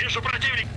Вижу противник.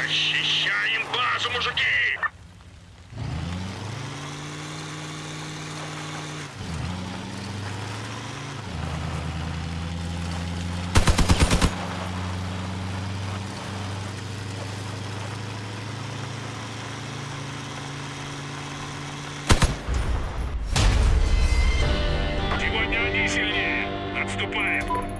Защищаем базу, мужики! Сегодня они сильнее. Отступаем.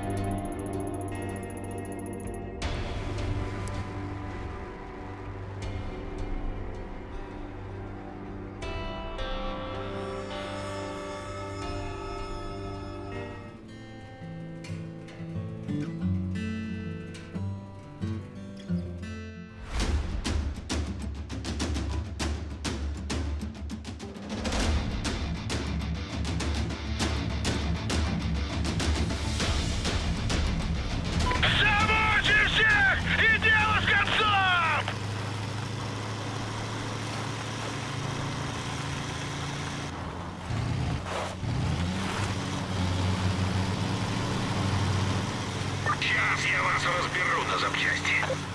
Я вас разберу на запчасти.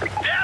Yeah.